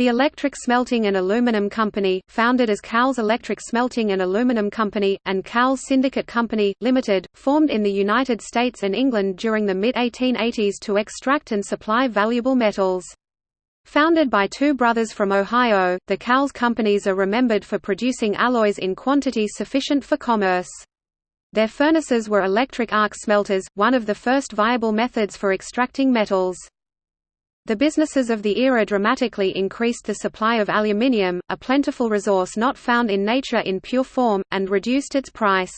The Electric Smelting and Aluminum Company, founded as Cowles Electric Smelting and Aluminum Company, and Cowles Syndicate Company, Limited, formed in the United States and England during the mid-1880s to extract and supply valuable metals. Founded by two brothers from Ohio, the Cowles companies are remembered for producing alloys in quantity sufficient for commerce. Their furnaces were electric arc smelters, one of the first viable methods for extracting metals. The businesses of the era dramatically increased the supply of aluminium, a plentiful resource not found in nature in pure form, and reduced its price.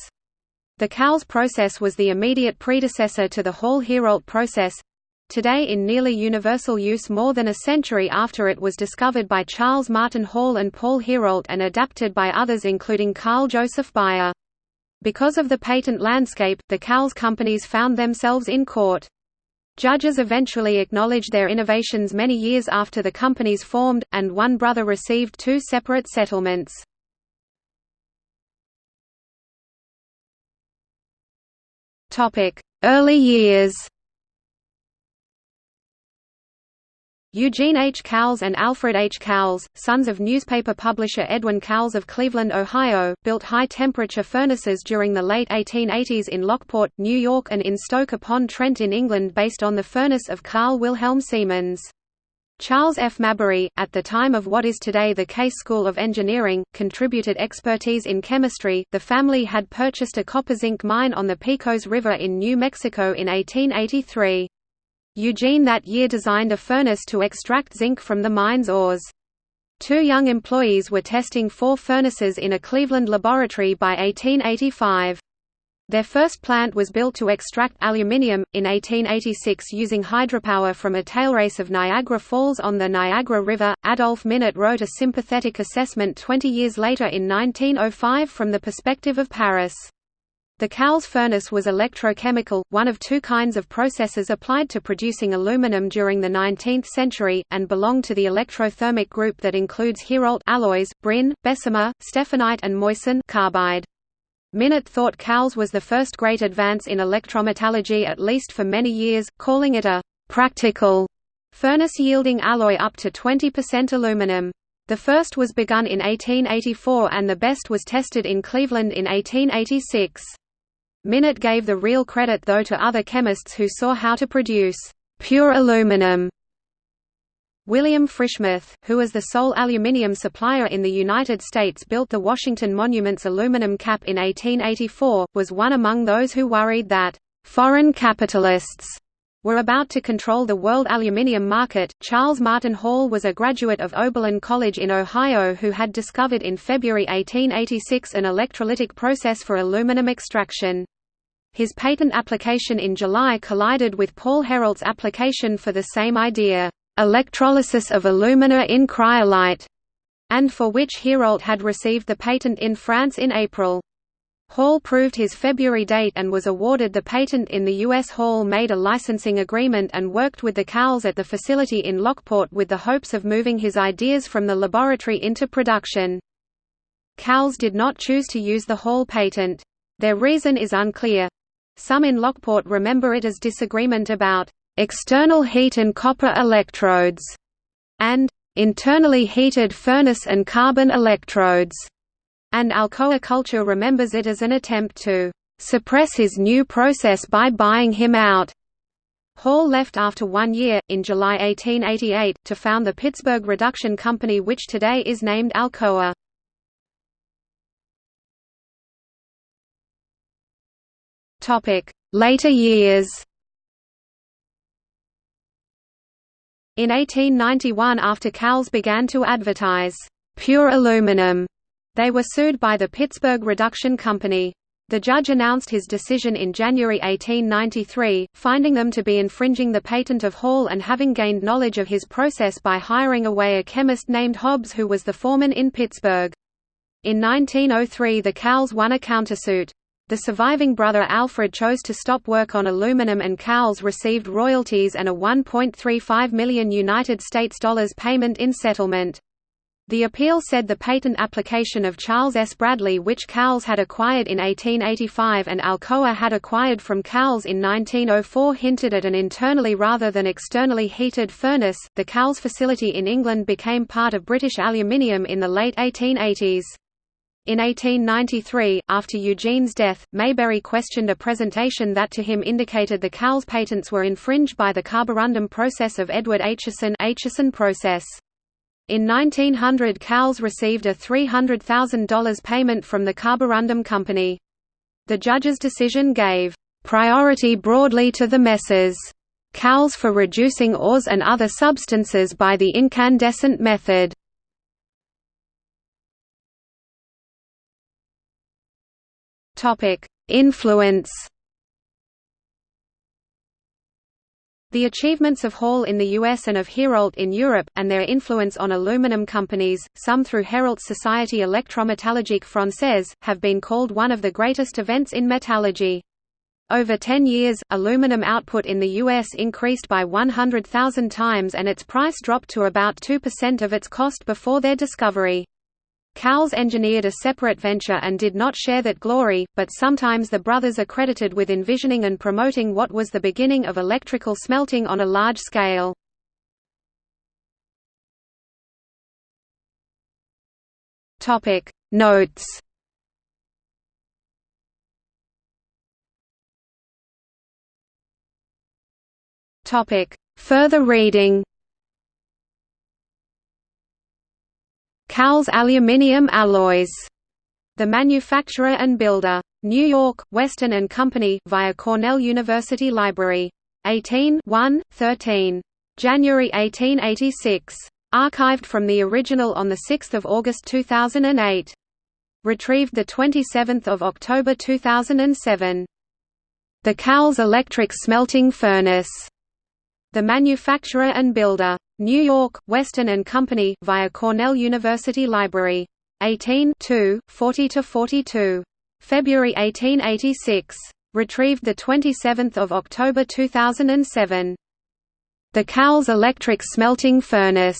The Cowles process was the immediate predecessor to the Hall-Héroult process, today in nearly universal use more than a century after it was discovered by Charles Martin Hall and Paul Héroult and adapted by others including Carl Joseph Bayer. Because of the patent landscape, the Cowles companies found themselves in court. Judges eventually acknowledged their innovations many years after the companies formed, and one brother received two separate settlements. Early years Eugene H. Cowles and Alfred H. Cowles, sons of newspaper publisher Edwin Cowles of Cleveland, Ohio, built high-temperature furnaces during the late 1880s in Lockport, New York and in Stoke-upon-Trent in England based on the furnace of Carl Wilhelm Siemens. Charles F. Mabery, at the time of what is today the Case School of Engineering, contributed expertise in chemistry. The family had purchased a copper zinc mine on the Pecos River in New Mexico in 1883. Eugene that year designed a furnace to extract zinc from the mine's ores. Two young employees were testing four furnaces in a Cleveland laboratory by 1885. Their first plant was built to extract aluminium, in 1886 using hydropower from a tailrace of Niagara Falls on the Niagara River. Adolphe Minet wrote a sympathetic assessment 20 years later in 1905 from the perspective of Paris. The Cowles furnace was electrochemical, one of two kinds of processes applied to producing aluminum during the 19th century, and belonged to the electrothermic group that includes Héroult alloys, Brin, Bessemer, Stephanite and Moissan carbide. Minet thought Cowles was the first great advance in electrometallurgy at least for many years, calling it a «practical» furnace yielding alloy up to 20% aluminum. The first was begun in 1884 and the best was tested in Cleveland in 1886. Minet gave the real credit though to other chemists who saw how to produce pure aluminum. William Frischmuth, who was the sole aluminium supplier in the United States built the Washington Monument's aluminum cap in 1884, was one among those who worried that foreign capitalists were about to control the world aluminium market. Charles Martin Hall was a graduate of Oberlin College in Ohio who had discovered in February 1886 an electrolytic process for aluminum extraction. His patent application in July collided with Paul Héroult's application for the same idea, electrolysis of alumina in cryolite, and for which Héroult had received the patent in France in April. Hall proved his February date and was awarded the patent in the U.S. Hall made a licensing agreement and worked with the Cowles at the facility in Lockport with the hopes of moving his ideas from the laboratory into production. Cowles did not choose to use the Hall patent. Their reason is unclear. Some in Lockport remember it as disagreement about external heat and copper electrodes and internally heated furnace and carbon electrodes and Alcoa culture remembers it as an attempt to suppress his new process by buying him out. Hall left after one year, in July 1888, to found the Pittsburgh Reduction Company which today is named Alcoa. Later years In 1891 after Cowles began to advertise, "'pure aluminum' They were sued by the Pittsburgh Reduction Company. The judge announced his decision in January 1893, finding them to be infringing the patent of Hall and having gained knowledge of his process by hiring away a chemist named Hobbs who was the foreman in Pittsburgh. In 1903 the Cowles won a countersuit. The surviving brother Alfred chose to stop work on aluminum and Cowles received royalties and a 1.35 million United States dollars payment in settlement. The appeal said the patent application of Charles S. Bradley which Cowles had acquired in 1885 and Alcoa had acquired from Cowles in 1904 hinted at an internally rather than externally heated furnace. The Cowles facility in England became part of British Aluminium in the late 1880s. In 1893, after Eugene's death, Mabery questioned a presentation that to him indicated the Cowles patents were infringed by the carborundum process of Edward Acheson, Acheson process. In 1900 Cowles received a $300,000 payment from the Carborundum Company. The judge's decision gave priority broadly to the Messrs. Cowles for reducing ores and other substances by the incandescent method. Influence The achievements of Hall in the US and of Heroult in Europe, and their influence on aluminum companies, some through Héroult's Société électrométalurgique française, have been called one of the greatest events in metallurgy. Over 10 years, aluminum output in the U.S. increased by 100,000 times and its price dropped to about 2% of its cost before their discovery. Cowles engineered a separate venture and did not share that glory, but sometimes the brothers are credited with envisioning and promoting what was the beginning of electrical smelting on a large scale. Notes Further reading Cowles Aluminium Alloys. The Manufacturer and Builder. New York, Weston and Company via Cornell University Library. 18 1, 13. January 1886. Archived from the original on 6 August 2008. Retrieved 27 October 2007. The Cowles Electric Smelting Furnace. The Manufacturer and Builder. New York, Weston and Company via Cornell University Library. 18 40–42. February 1886. Retrieved 27 October 2007. The Cowles Electric Smelting Furnace.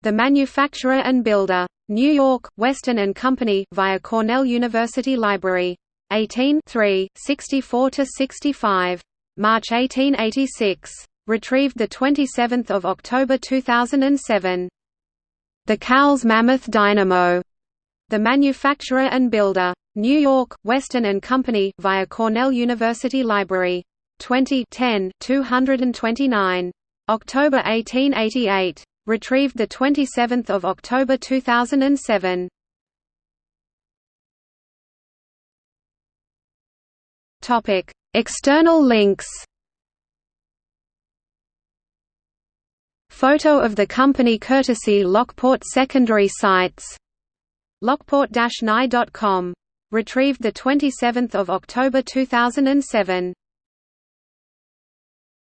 The Manufacturer and Builder. New York, Weston and Company via Cornell University Library. 18 64–65. March 1886. Retrieved 27 October 2007. The Cowles Mammoth Dynamo. The Manufacturer and Builder. New York, Weston and Company via Cornell University Library. 20 10, 229. October 1888. Retrieved 27 October 2007. External links Photo of the company courtesy Lockport secondary sites. Lockport-nye.com. Retrieved 27 October 2007.